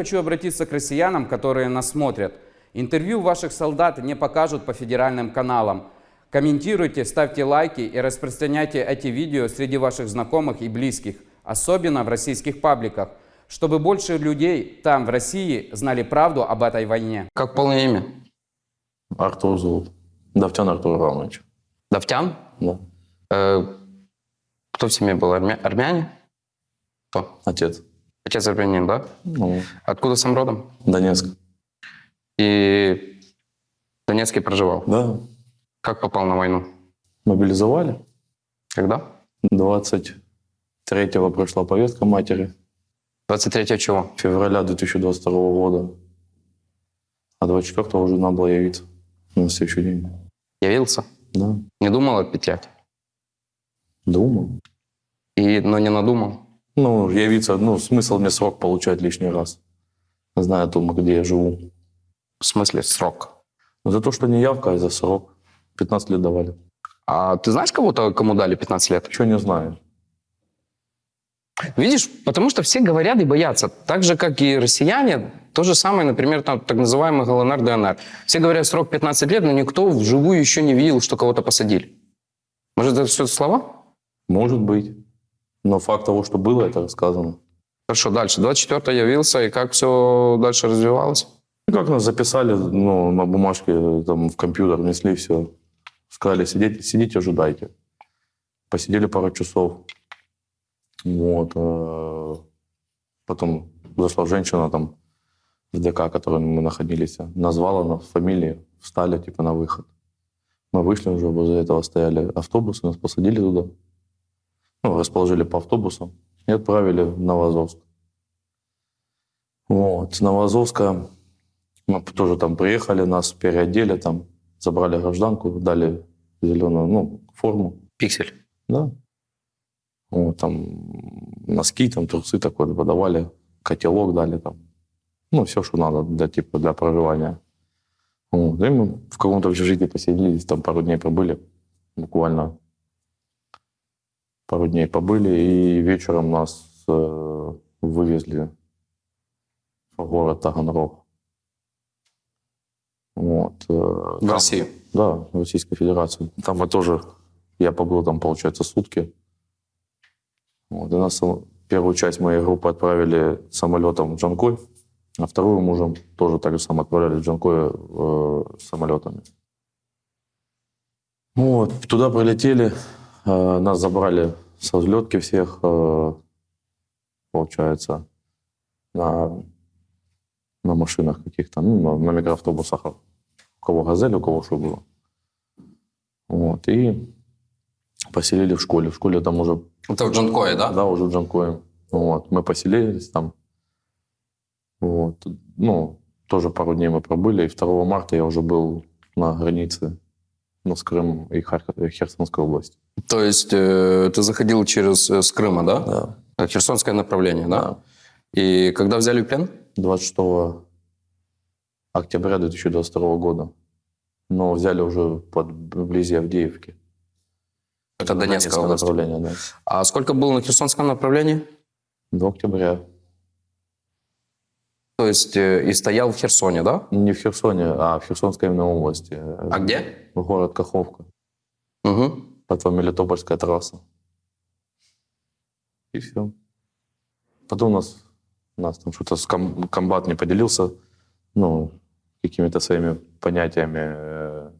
хочу обратиться к россиянам, которые нас смотрят. Интервью ваших солдат не покажут по федеральным каналам. Комментируйте, ставьте лайки и распространяйте эти видео среди ваших знакомых и близких, особенно в российских пабликах, чтобы больше людей там, в России, знали правду об этой войне. Как полное имя? Артур зовут. Давтян Артур Иванович. Давтян? Да. Э, кто в семье был? Армя- Армяне? Кто? Отец. Отец армянин, да? Ну, Откуда сам родом? Донецк. И в Донецке проживал. Да. Как попал на войну? Мобилизовали. Когда? 23-го пришла повестка матери. 23 чего? Февраля 2022 года. А 24-го уже надо было явиться. На следующий день. Явился? Да. Не думал отпетлять? Думал. И, но не надумал? Ну, явиться, ну, смысл мне срок получать лишний раз. Зная о том, где я живу. В смысле срок? За то, что не явка, а за срок. 15 лет давали. А ты знаешь кого-то, кому дали 15 лет? Чего не знаю. Видишь, потому что все говорят и боятся. Так же, как и россияне, то же самое, например, там, так называемый ГЛНР, ДНР. Все говорят срок 15 лет, но никто вживую еще не видел, что кого-то посадили. Может, это все слова? Может быть. Но факт того, что было, это рассказано. Хорошо, дальше. 24 явился, и как все дальше развивалось? Ну, Как нас записали, ну, на бумажке, там, в компьютер внесли все. Сказали, сидите, сидите, ожидайте. Посидели пару часов. Вот. э, Потом зашла женщина там в ДК, в котором мы находились, назвала нас фамилии, встали типа на выход. Мы вышли уже, возле этого стояли автобусы, нас посадили туда. Ну, расположили по автобусам и отправили в Новозовск. Вот. С Новозовска мы тоже там приехали, нас переодели, там забрали гражданку, дали зеленую ну, форму. Пиксель. Да. Вот, там носки, там трусы такой подавали, котелок дали там. Ну, все, что надо для, типа, для проживания. Вот. И мы в каком-то общежитии поселились, там пару дней побыли, буквально пару дней побыли, и вечером нас э, вывезли в город Таганрог. Вот. э, В там- Россию. да, в Российской Федерации. Там мы тоже, я побыл там, получается, сутки. Вот, и нас сам- первую часть моей группы отправили самолетом в Джанкой, а вторую мужем тоже так же самое отправляли в Джанкой э, самолетами. Вот, туда прилетели, нас забрали со взлетки всех, э, получается, на, на машинах каких-то, ну, на, на микроавтобусах. У кого газель, у кого что было. Вот, и поселили в школе. В школе там уже, Это в Джанкое, да? да, уже в Джанкое. Вот, мы поселились там. Вот, ну, тоже пару дней мы пробыли, и 2 марта я уже был на границе ну, с Крымом и Харьков, и Херсонской области. То есть э, ты заходил через э, с Крыма, да? Да. Э, Херсонское направление, да? И когда взяли плен? 26 октября 2022 года. Но взяли уже под, вблизи Авдеевки. Это Донецкая область. направление, да. А сколько было на Херсонском направлении? До октября. То есть э, и стоял в Херсоне, да? Не в Херсоне, а в Херсонской именно области. А где? Город Каховка. Угу. Потом Мелитопольская трасса. И все. Потом у нас, у нас там что-то с ком- комбат не поделился, ну, какими-то своими понятиями э,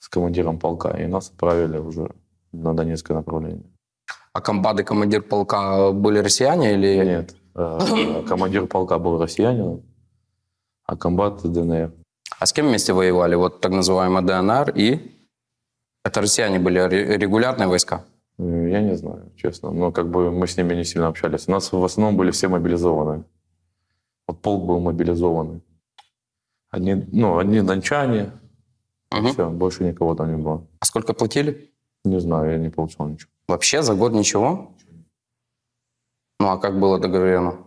с командиром полка, и нас отправили уже на Донецкое направление. А комбат и командир полка были россияне или... Нет, командир полка был россиянином, а комбат ДНР. А с кем вместе воевали? Вот так называемый ДНР и... Это россияне были ре- регулярные войска? Э, Я не знаю, честно. Но как бы мы с ними не сильно общались. У нас в основном были все мобилизованы. Вот полк был мобилизованный. Одни, ну, одни дончане, Мгм. все, больше никого там не было. А сколько платили? Не знаю, я не получал ничего. Вообще за год ничего? Ну а как было договорено?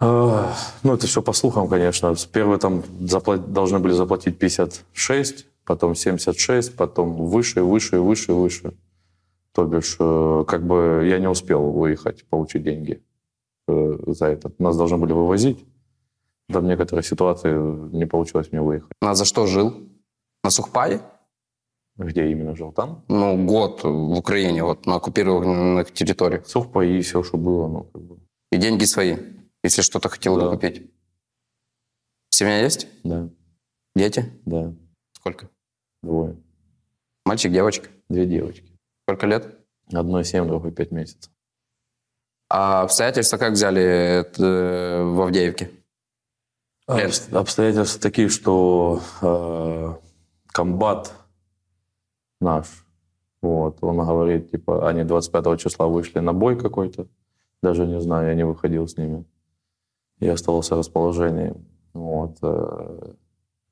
А, Ну, это все по слухам, конечно. Первые там запла- должны были заплатить 56, потом 76, потом выше, выше, выше, выше. То бишь, э, как бы я не успел выехать, получить деньги. э, за это. Нас должны были вывозить. Там некоторые ситуации не получилось мне выехать. На за что жил? На Сухпае? Где именно жил? Там? Ну, год в Украине, вот на оккупированных территориях. Сухпаи, все, что было. Ну, как бы. И деньги свои, если что-то хотел бы Да. купить. Семья есть? Да, Дети? да, Сколько? двое. Мальчик, девочка? Две девочки. Сколько лет? Одной семь, другой пять месяцев. А обстоятельства как взяли это, э, в Авдеевке? Обс- Обстоятельства такие, что э, комбат наш, вот, он говорит, типа, они 25 числа вышли на бой какой-то, даже не знаю, я не выходил с ними. Я оставался расположении. Вот. э,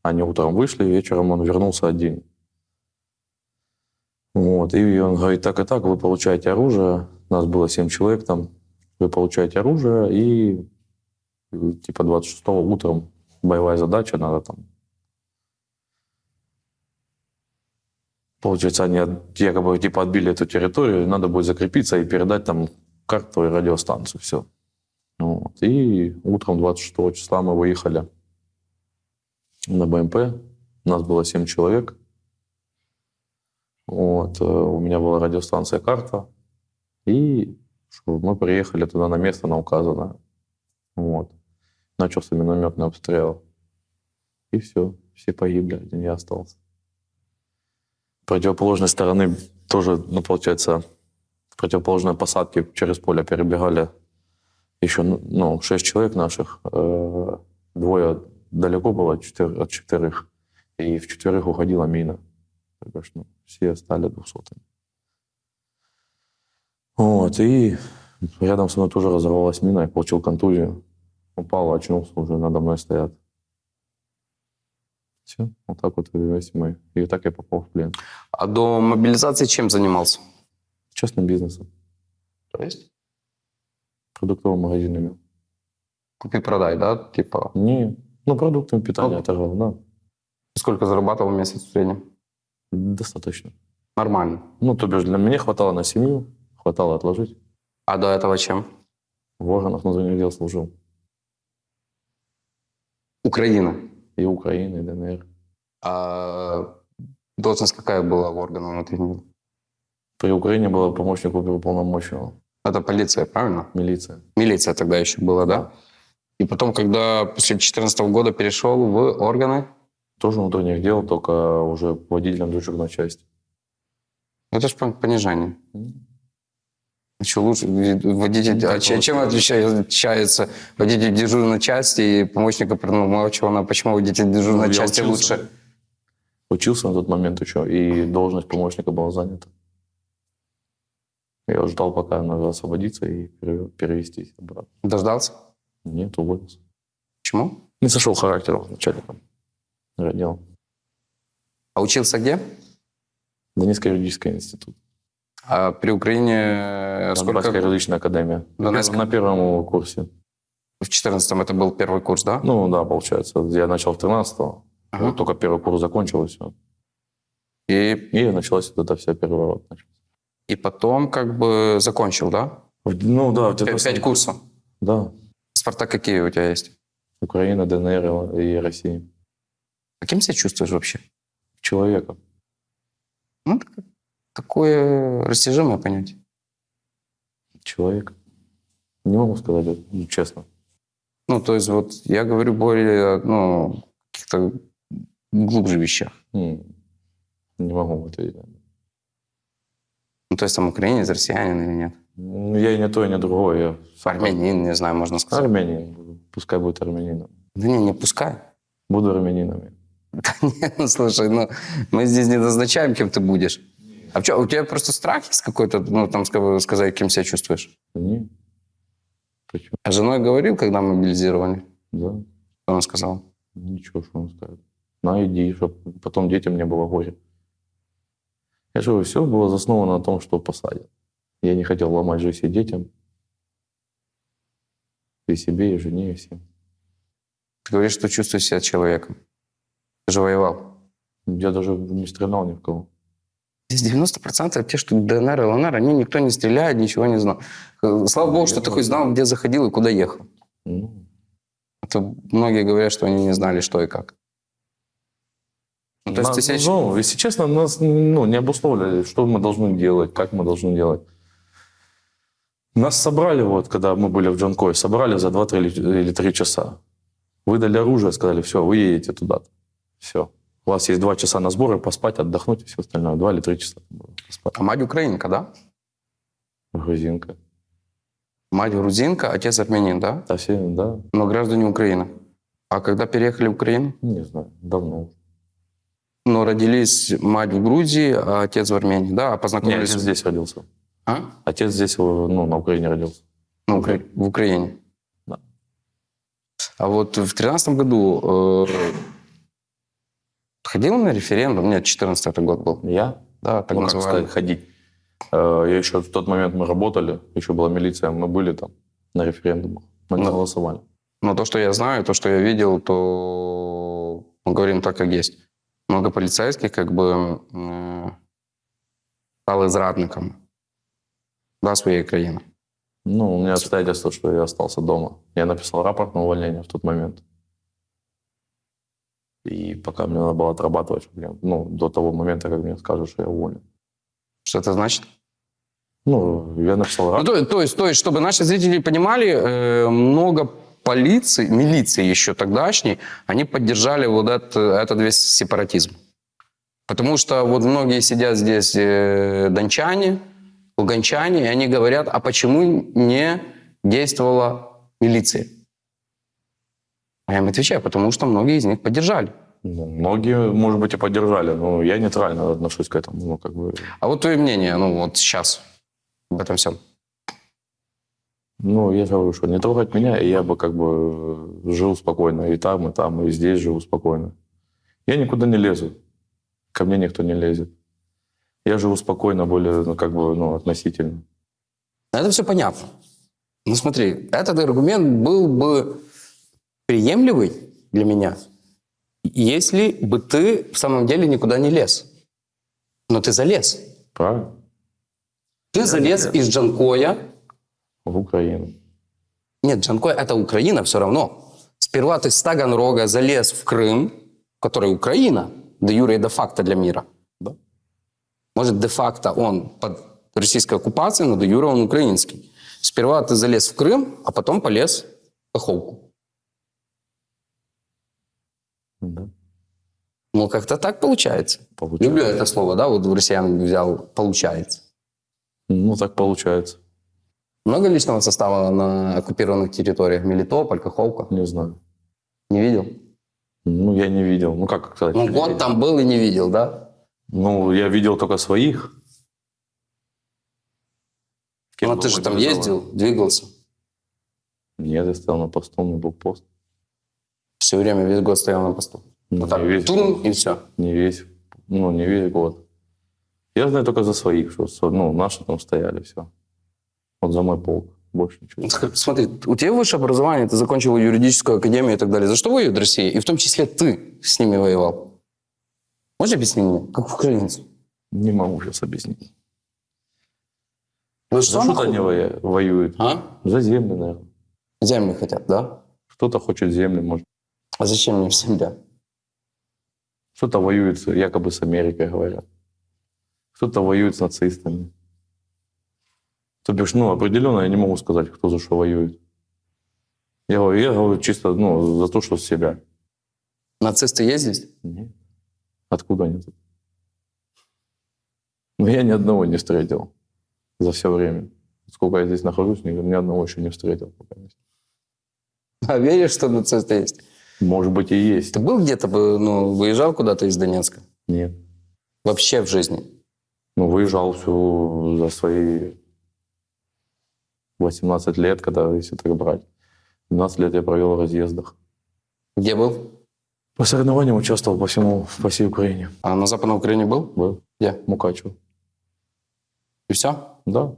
Они утром вышли, вечером он вернулся один. Вот. И он говорит, так и так, вы получаете оружие. Нас было 7 человек там. Вы получаете оружие и типа 26 утром боевая задача, надо там... Получается, они якобы типа отбили эту территорию, надо будет закрепиться и передать там карту и радиостанцию, все. Вот. И утром 26 числа мы выехали на БМП. Нас было 7 человек. Вот. э, У меня была радиостанция «Карта». И мы приехали туда на место, на указанное. Вот. Начался минометный обстрел. И все. Все погибли, один я остался. Противоположной стороны тоже, ну, получается, противоположной посадки через поле перебегали еще, ну, шесть человек наших. Э, Двое далеко было от четверых. И в четверых уходила мина. Что, ну, все стали двухсотыми. Вот, и рядом со мной тоже разорвалась мина, я получил контузию. Упал, очнулся, уже надо мной стоят. Все, вот так вот весь мой. И так я попал в плен. А до мобилизации чем занимался? Частным бизнесом, То есть? продуктовым магазинами. Купи-продай, да? Типа, Не, ну, продуктами питания Ну. торговал, да. сколько зарабатывал в месяц в среднем? Достаточно. Нормально. Ну, то бишь, для меня хватало на семью, хватало отложить. А до этого чем? В органах внутренних дел служил. Украина. И Украины, и ДНР. А должность какая была в органах внутренних дел? При Украине было помощник оперуполномоченного. Это полиция, правильно? Милиция. Милиция тогда еще была, да? И потом, когда после 2014 года перешел в органы, Тоже внутренних дел, только уже водителем дежурной части. это же понижение. Еще лучше водитель... А че- чем отличается, водитель дежурной части и помощник оперуполномоченного? Почему водитель дежурной Ну, части учился. лучше? Учился на тот момент еще, и должность помощника была занята. Я ждал, пока надо освободиться и пере- перевестись обратно. Дождался? Нет, уволился. Почему? Не сошел характером с начальником отдела. А учился где? Донецкий юридический институт. А при Украине э, Донбасская сколько? юридичная академия. На, Донецк. на первом курсе. В 14 это был первый курс, да? Ну да, получается. Я начал 13-го. Ага. Вот только первый курс закончил, и. И, началась вот эта вся переворот. и потом как бы закончил, да? В- Ну да, Пять, пять курсов. Да. Паспорта какие у тебя есть? Украина, ДНР и Россия. А кем себя чувствуешь вообще? Человека. Ну, так- такое растяжимое понятие. Человек. Не могу сказать, ну, честно. Ну, то есть вот я говорю более, ну, каких-то глубже вещах. М, Не могу ответить. Ну, то есть там украинец, россиянин или нет? Ну, Я и не то, и не другое. Я Армянин, не знаю, можно сказать. армянин. Пускай будет армянином. Да не, не пускай. Буду армянином. Да нет, ну слушай, ну мы здесь не назначаем, кем ты будешь. А что, у тебя просто страх есть какой-то, ну там ска- сказать, кем себя чувствуешь? Не. Почему? А женой говорил, когда мобилизировали? Да. Что она сказала? Ничего, что он скажет. На, иди, чтобы потом детям не было горя. Я же говорю, все было засновано на том, что посадят. Я не хотел ломать жизнь и детям. И себе, и жене, и всем. Ты говоришь, что чувствуешь себя человеком. Ты же воевал. Я даже не стрелял ни в кого. Здесь 90% те, что ДНР и ЛНР, они никто не стреляет, ничего не знал. Э, Слава богу, что ты хоть знал, где заходил и куда ехал. Ну, А многие говорят, что они не знали, что и как. Ну, то есть ты ну, если честно, нас ну, не обусловили, что мы должны делать, как мы должны делать. Нас собрали, вот, когда мы были в Джанкое, собрали за 2 или 3 часа. Выдали оружие, сказали, все, вы едете туда. Все. У вас есть 2 часа на сборы, поспать, отдохнуть и все остальное. 2 или 3 часа поспать. А мать украинка, да? Грузинка. Мать грузинка, отец армянин, да? Да, все, да, Но граждане Украины. А когда переехали в Украину? не знаю, давно. Но родились мать в Грузии, а отец в Армении, да? А Нет, познакомились... отец здесь родился. А? Отец здесь, ну, на Украине родился. Ну, Укра- в Украине. Да. А вот в тринадцатом году э, ходил на референдум? Нет, 14 это год был. Я? Да, так ну, как называемый. сказать, ходить. Э, Я еще в тот момент мы работали, еще была милиция, мы были там на референдумах, мы Да. голосовали. Но то, что я знаю, то, что я видел, то мы говорим так, как есть. Много полицейских как бы э, стали зрадниками да, своей країни. Ну, у меня обстоятельства, что я остался дома. Я написал рапорт на увольнение в тот момент. И пока мне надо было отрабатывать, я- ну, до того момента, как мне скажут, что я уволен. Что это значит? Ну, я написал Ну, рапорт. то, то есть, то есть, чтобы наши зрители понимали, э, много полиции, милиции еще тогдашней, они поддержали вот это, этот весь сепаратизм. Потому что вот многие сидят здесь э, дончане, луганчане, и они говорят, а почему не действовала милиция? А я им отвечаю, потому что многие из них поддержали. Ну, многие, может быть, и поддержали, но я нейтрально отношусь к этому. Ну, как бы, А вот твое мнение, ну вот сейчас об этом всем. ну, я же говорю, что не трогать меня, и я бы как бы жил спокойно и там, и там, и здесь живу спокойно. Я никуда не лезу. Ко мне никто не лезет. Я живу спокойно, более, ну, как бы, ну, относительно. Это все понятно. Ну смотри, этот аргумент был бы приемлемый для меня, если бы ты в самом деле никуда не лез. Но ты залез. Правильно? Ты залез из Джанкоя. В Украину. Нет, Джанкой – это Украина все равно. Сперва ты с Таганрога залез в Крым, который Украина, де юре и де факто для мира. Да. Может, де-факто он под российской оккупацией, но де юре он украинский. Сперва ты залез в Крым, а потом полез в Каховку. Да. Ну, как-то так получается. Получается. Люблю это слово, да, вот в россиян взял «получается». Ну, так получается. Много личного состава на оккупированных территориях? Мелитополь, Каховка? Не знаю. Не видел? Ну, я не видел. Ну, как сказать? Ну, год там был и не видел, да? Ну, я видел только своих. Кем Ну, ты же там ездил, двигался. Нет, я стоял на посту, у меня был пост. Все время, весь год стоял на посту. Ну, Вот так, весь, тун, и все. не весь, ну, не весь год. Я знаю только за своих, что ну, наши там стояли, все. Вот за мой полк. Больше ничего. Смотри, у тебя высшее образование, ты закончил юридическую академию и так далее. За что воюет Россия? И в том числе ты с ними воевал. Можешь объяснить мне, как украинец? Не могу сейчас объяснить. Вы За что они воюют? А? За земли, наверное. Земли хотят, да? Кто-то хочет земли, может. А зачем мне земля? Кто-то воюет якобы с Америкой, говорят. Кто-то воюет с нацистами. То бишь, ну, определенно я не могу сказать, кто за что воюет. Я, говорю- я говорю чисто, ну, за то, что с себя. Нацисты есть здесь? Нет. Откуда они тут? Ну, я ни одного не встретил за все время. Сколько я здесь нахожусь, ни, ни одного еще не встретил. Пока. А веришь, что нацисты есть? Может быть, и есть. Ты был где-то, ну, выезжал куда-то из Донецка? Нет. Вообще в жизни? Ну, выезжал всю за свои 18 лет, когда, если так брать. 12 лет я провел в разъездах. Где был? По соревнованиям участвовал по всему, по всей Украине. А на Западной Украине был? Был. Где? Мукачево. И все? Да.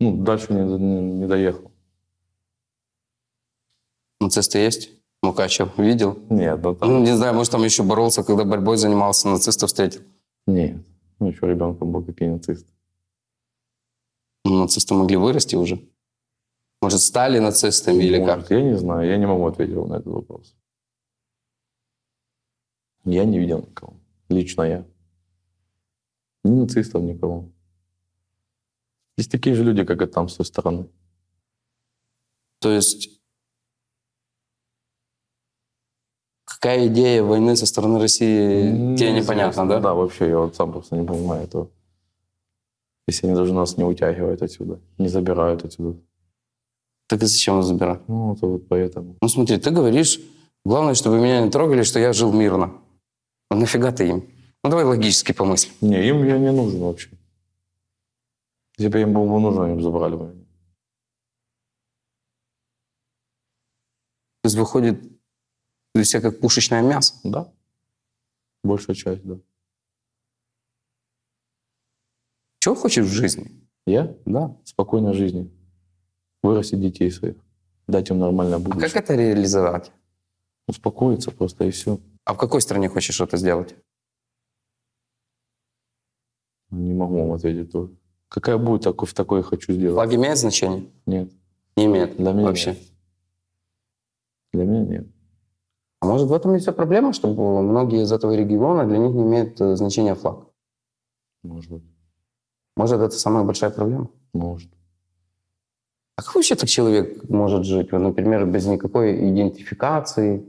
Ну, дальше не, не, не доехал. Нацисты есть? Мукачев видел? Нет, ну там... Ну, не знаю, может, там еще боролся, когда борьбой занимался, нацистов встретил. Нет. Ну, еще ребенком был, какие нацисты. Ну, Нацисты могли вырасти уже. Может, стали нацистами или как? Может, Я не знаю, я не могу ответить на этот вопрос. Я не видел никого. Лично я. Ни нацистов, никого. Есть такие же люди, как и там, с той стороны. То есть какая идея войны со стороны России тебе Неизвестно. непонятно, да? Да, вообще, я вот сам просто не понимаю этого. Если они даже нас не утягивают отсюда, не забирают отсюда. Так и зачем нас забирать? Ну, это вот поэтому. Ну смотри, ты говоришь, главное, чтобы меня не трогали, что я жил мирно. А нафига ты им? Ну давай логически помыслим. Не, им я не нужен вообще. Если бы им был бы нужен, они бы забрали бы меня. То есть выходит из себя как пушечное мясо. Да. Большая часть, да. Чего хочешь в жизни? Я? Да. Спокойной жизни. Вырастить детей своих. Дать им нормальное А будущее. как это реализовать? Успокоиться просто и все. А в какой стране хочешь это сделать? Не могу вам ответить тоже. Какая будет, такой, в такой хочу сделать. Флаг имеет значение? Нет. Не имеет. Для меня вообще. нет. Для меня нет. А может в этом и вся проблема, что многие из этого региона для них не имеет э, значения флаг? Может быть. Может это самая большая проблема? Может. А как вообще так человек может жить? Например, без никакой идентификации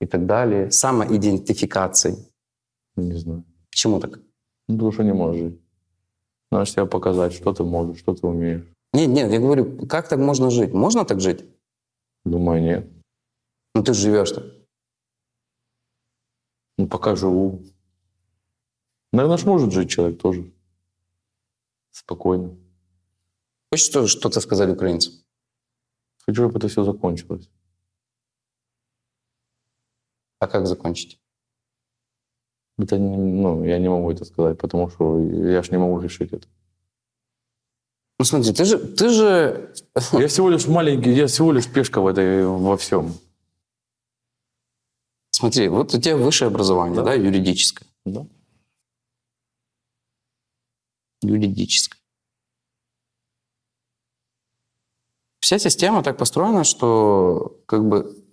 и так далее. Самоидентификации. Не знаю. Почему так? Ну, потому что не можешь жить. Надо себя показать, что ты можешь, что ты умеешь. Нет, нет, я говорю, как так можно жить? Можно так жить? Думаю, нет. Ну ты же живешь-то. Ну, пока живу. Наверное, ж может жить человек тоже. Спокойно. Хочешь что- что-то сказать украинцам? Хочу, чтобы это все закончилось. А как закончить? Это не, ну, я не могу это сказать, потому что я ж не могу решить это. Ну смотри, ты же, ты же Я всего лишь маленький, я всего лишь пешка в этой, во всем. Смотри, вот у тебя высшее образование, да, Да. юридическое. Да? Юридическое. Вся система так построена, что как бы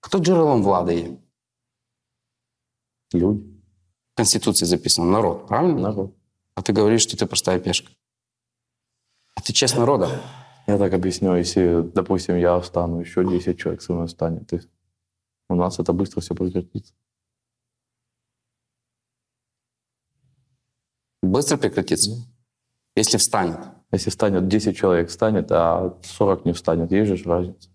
кто джерелом влади є? Люди, В Конституции записано народ, правильно? народ. А ты говоришь, что ты простая пешка. А ты часть народа. Я так объясню, если, допустим, я встану, еще 10 человек со мной встанет, и у нас это быстро все прекратится. Быстро прекратится. Если встанет. Если встанет 10 человек, встанет, а 40 не встанет, есть же разница.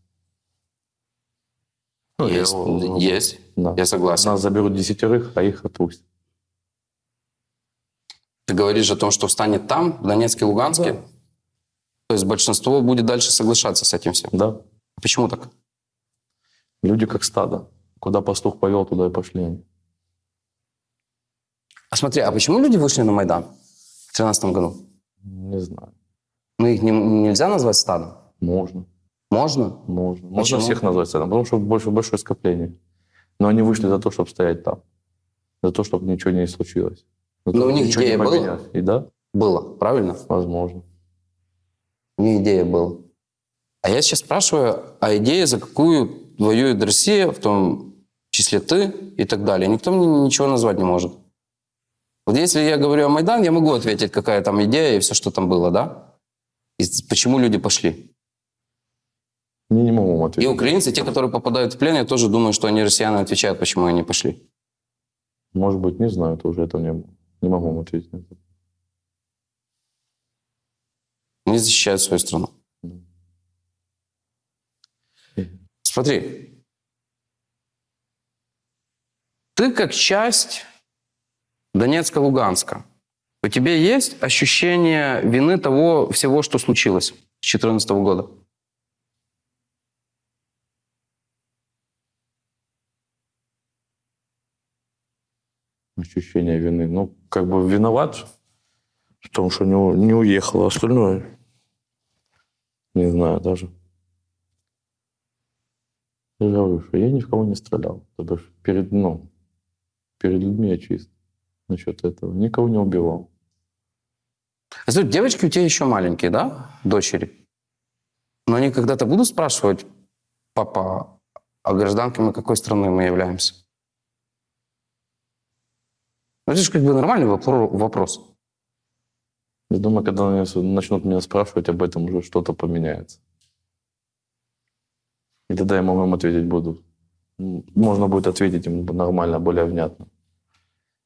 Ну, я есть, его- есть. Да. Я согласен. Нас заберут десятерых, а их отпустят. Ты говоришь о том, что встанет там, в Донецке, Луганске. Да. То есть большинство будет дальше соглашаться с этим всем. Да. Почему так? Люди как стадо. Куда пастух повел, туда и пошли они. А смотри, а почему люди вышли на Майдан в 2013 году? Не знаю. Ну, их не- нельзя назвать стадом? Можно. Можно? Можно. Можно Почему? всех назвать стадом, потому что больше, большое скопление. Но они вышли за то, чтобы стоять там. За то, чтобы ничего не случилось. За то, Но у них идея была? И да, Было, правильно? возможно. У них идея была. А я сейчас спрашиваю, а идея, за какую воюет Россия, в том числе ты и так далее, никто мне ничего назвать не может. Вот если я говорю о Майдан, я могу ответить, какая там идея и все, что там было, да? И почему люди пошли. Не, не могу вам И ответить. украинцы, те, которые попадают в плен, я тоже думаю, что они россияне отвечают, почему они пошли. Может быть, не знаю, тоже этого не, не могу вам ответить. на это. Они защищают свою страну. Смотри. Ты как часть Донецка-Луганска. У тебя есть ощущение вины того всего, что случилось с 2014 года? Ощущение вины. Ну, как бы виноват в том, что не, не уехал, а остальное не знаю даже. Я говорю, что я ни в кого не стрелял. То бишь перед, ну, перед людьми я чист. насчет этого. Никого не убивал. А смотри, девочки у тебя еще маленькие, да? Дочери. Но они когда-то будут спрашивать, папа, а гражданками какой страны мы являемся? Ну, это же как бы нормальный вопро- вопрос. Я думаю, когда начнут меня спрашивать об этом, уже что-то поменяется. И тогда я могу им ответить буду. Можно будет ответить им нормально, более внятно.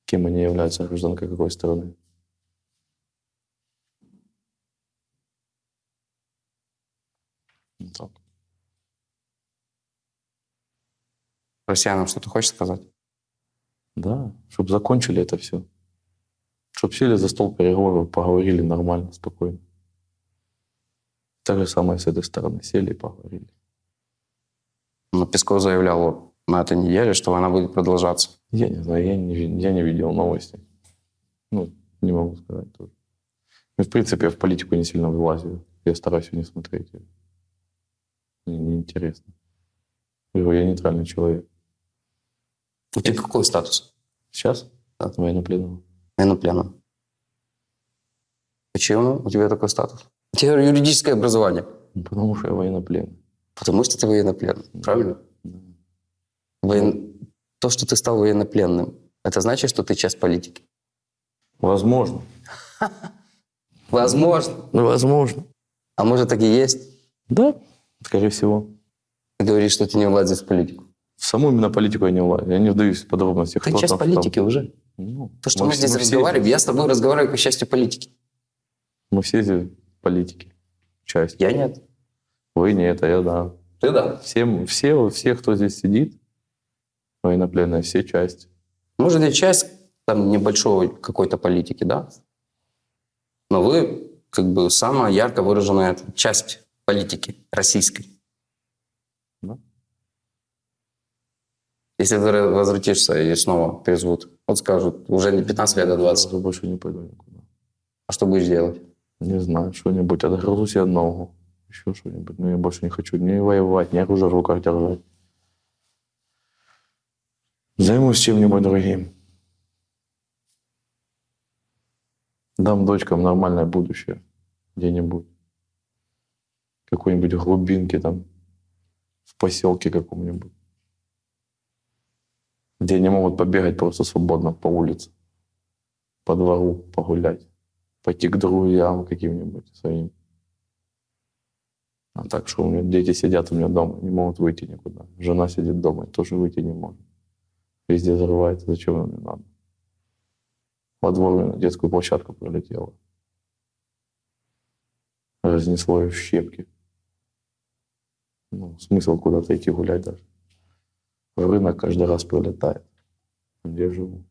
Кем они являются, гражданкой какой страны. Так. Россиянам что-то хочешь сказать? Да, чтобы закончили это все. Чтобы сели за стол переговоров, поговорили нормально, спокойно. Так же самое с этой стороны. Сели и поговорили. Но Песков заявлял на этой неделе, что война будет продолжаться. Я не знаю, я не, я не видел новости. Ну, не могу сказать тоже. Ну, в принципе, я в политику не сильно влазю. Я стараюсь ее не смотреть. Мне неинтересно. Я нейтральный человек. У тебя какой статус? Сейчас? От военнопленного. Военнопленным. Почему у тебя такой статус? У тебя юридическое образование. Ну, Потому что я военнопленный. Потому что ты военнопленный. Правильно? Воен- То, что ты стал военнопленным, это значит, что ты часть политики. Возможно. Возможно. Ну, возможно. А может, так и есть? Да, скорее всего. Ты говоришь, что ты не влазишь в политику. В саму именно политику я не влазю. Я не вдаюсь в подробности. Ты часть там, политики там. уже. Ну, То, что мы, все- здесь разговариваем, я с тобой разговариваю как частью политики. Мы все здесь политики. Часть. Я нет. Вы нет, а я да. Ты да. Все, все, все, кто здесь сидит, военнопленные, все части. Может, я часть там небольшой какой-то политики, да? Но вы как бы самая ярко выраженная часть политики российской. Да. Если ты возвратишься и снова призовут, вот скажут, уже не 15 лет, а Я 20, уже больше не пойду никуда. а что будешь делать? Не знаю, что-нибудь. Отгрызу себе ногу. Еще что-нибудь. Но я больше не хочу ни воевать, ни оружие в руках держать. Займусь чем-нибудь другим. Дам дочкам нормальное будущее. Где-нибудь. Какой-нибудь глубинке там. В поселке каком-нибудь. Где они могут побегать просто свободно по улице. По двору погулять пойти к друзьям каким-нибудь своим. А так что у меня дети сидят у меня дома, не могут выйти никуда. Жена сидит дома, тоже выйти не может. Везде взрывается, зачем нам не надо? Во двор на детскую площадку прилетела. Разнесло ее в щепки. Ну, смысл куда-то идти гулять даже. Рынок каждый раз прилетает. Где я живу?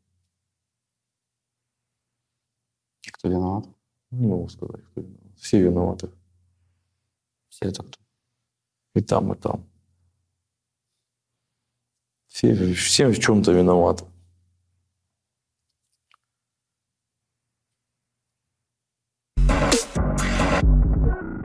Кто виноват? Не могу сказать, кто виноват. Все виноваты. Все кто? И там, и там. Все, все в чем-то виноваты.